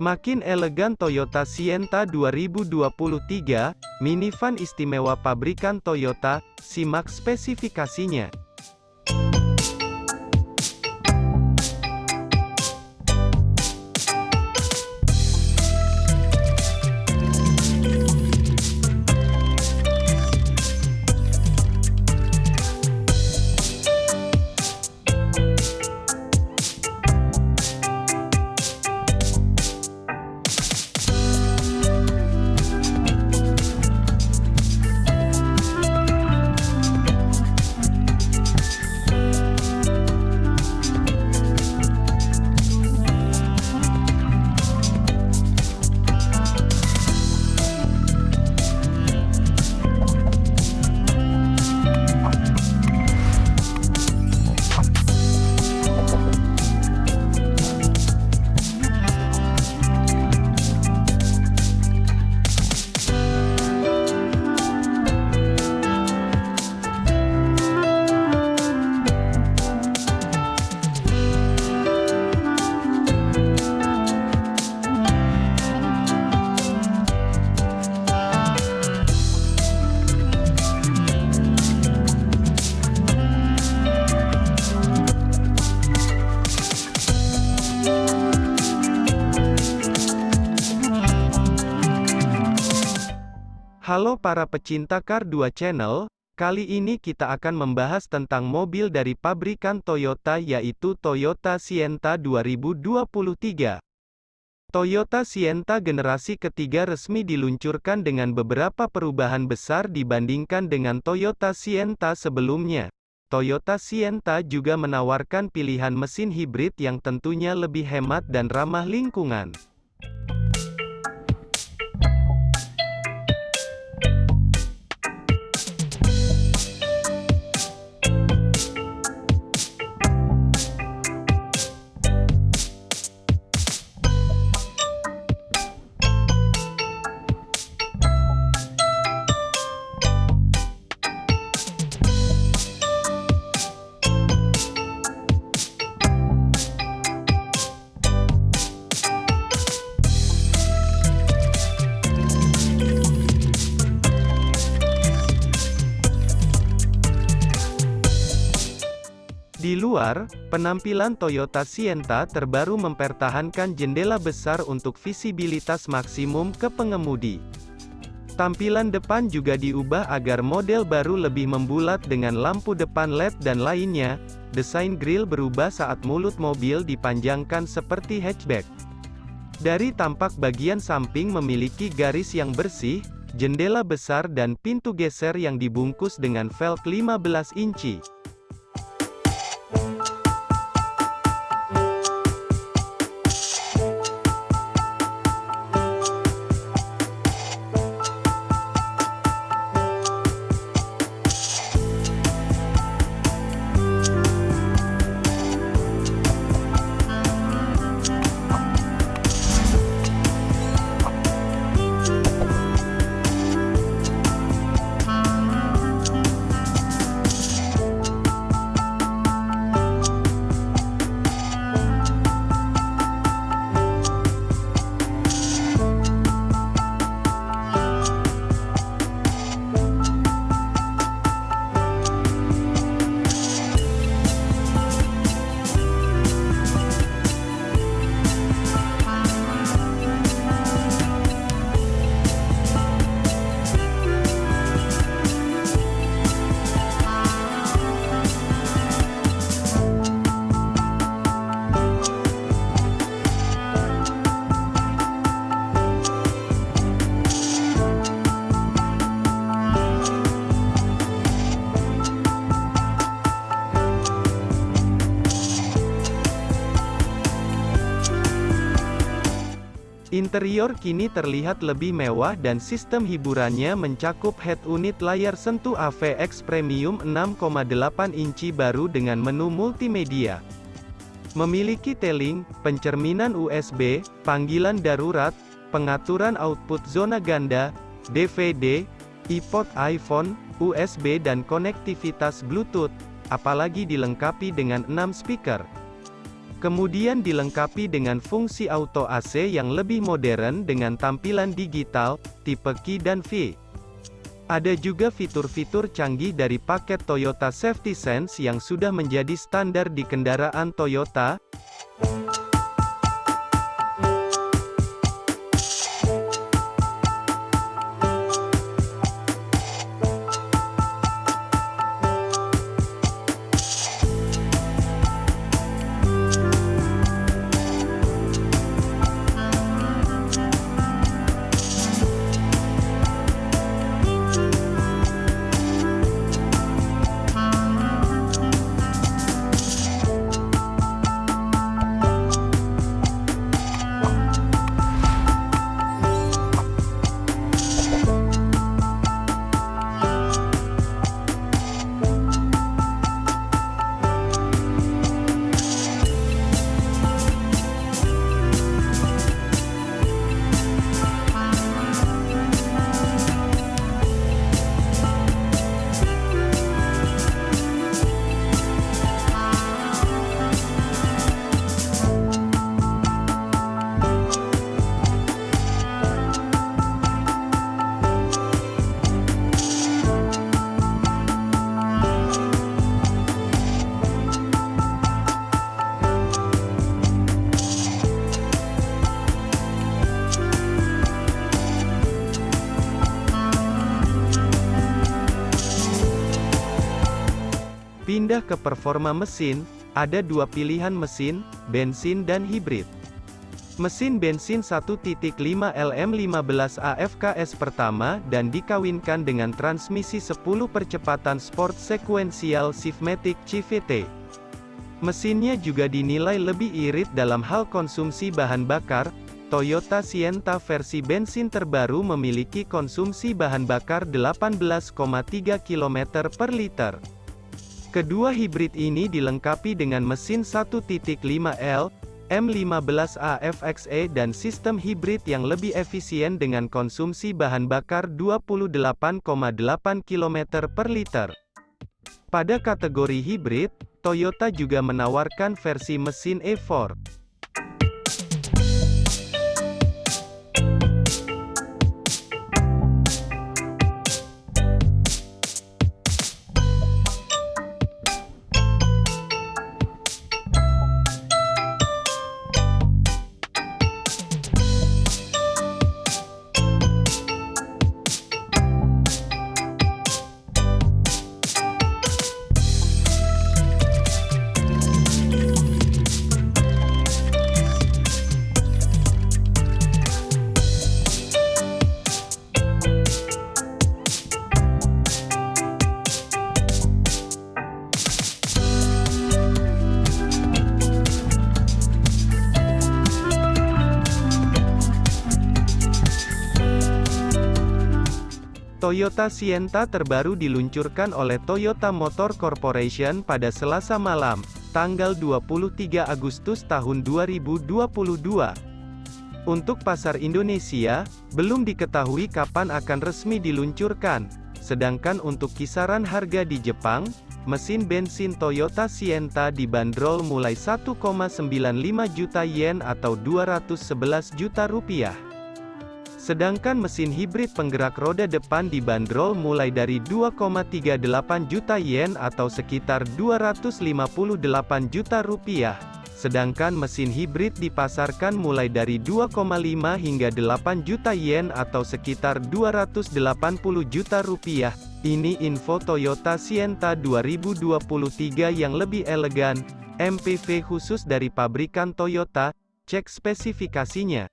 Makin elegan Toyota Sienta 2023, minivan istimewa pabrikan Toyota, simak spesifikasinya. Halo para pecinta Car 2 Channel, kali ini kita akan membahas tentang mobil dari pabrikan Toyota yaitu Toyota Sienta 2023. Toyota Sienta generasi ketiga resmi diluncurkan dengan beberapa perubahan besar dibandingkan dengan Toyota Sienta sebelumnya. Toyota Sienta juga menawarkan pilihan mesin hibrid yang tentunya lebih hemat dan ramah lingkungan. Luar, penampilan Toyota Sienta terbaru mempertahankan jendela besar untuk visibilitas maksimum ke pengemudi. Tampilan depan juga diubah agar model baru lebih membulat dengan lampu depan LED dan lainnya. Desain grill berubah saat mulut mobil dipanjangkan seperti hatchback. Dari tampak bagian samping memiliki garis yang bersih, jendela besar dan pintu geser yang dibungkus dengan velg 15 inci. Interior kini terlihat lebih mewah dan sistem hiburannya mencakup head unit layar sentuh AVX Premium 6,8 inci baru dengan menu multimedia. Memiliki teling, pencerminan USB, panggilan darurat, pengaturan output zona ganda, DVD, iPod iPhone, USB dan konektivitas Bluetooth, apalagi dilengkapi dengan 6 speaker. Kemudian dilengkapi dengan fungsi auto AC yang lebih modern dengan tampilan digital, tipe Q dan V. Ada juga fitur-fitur canggih dari paket Toyota Safety Sense yang sudah menjadi standar di kendaraan Toyota, Pindah ke performa mesin, ada dua pilihan mesin, bensin dan hibrid. Mesin bensin 1.5 LM15 AFKS pertama dan dikawinkan dengan transmisi 10 percepatan sport sequential Swiftmatic CVT. Mesinnya juga dinilai lebih irit dalam hal konsumsi bahan bakar, Toyota Sienta versi bensin terbaru memiliki konsumsi bahan bakar 18,3 km per liter. Kedua hibrid ini dilengkapi dengan mesin 1.5L, M15 AFXE dan sistem hibrid yang lebih efisien dengan konsumsi bahan bakar 28,8 km per liter. Pada kategori hibrid, Toyota juga menawarkan versi mesin E4. Toyota Sienta terbaru diluncurkan oleh Toyota Motor Corporation pada Selasa malam, tanggal 23 Agustus tahun 2022. Untuk pasar Indonesia, belum diketahui kapan akan resmi diluncurkan, sedangkan untuk kisaran harga di Jepang, mesin bensin Toyota Sienta dibanderol mulai 1,95 juta yen atau 211 juta rupiah. Sedangkan mesin hibrid penggerak roda depan dibanderol mulai dari 2,38 juta yen atau sekitar 258 juta rupiah. Sedangkan mesin hibrid dipasarkan mulai dari 2,5 hingga 8 juta yen atau sekitar 280 juta rupiah. Ini info Toyota Sienta 2023 yang lebih elegan, MPV khusus dari pabrikan Toyota, cek spesifikasinya.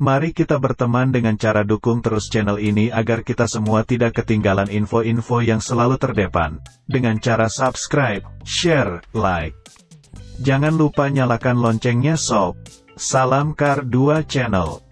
Mari kita berteman dengan cara dukung terus channel ini agar kita semua tidak ketinggalan info-info yang selalu terdepan. Dengan cara subscribe, share, like. Jangan lupa nyalakan loncengnya sob. Salam Kar 2 Channel.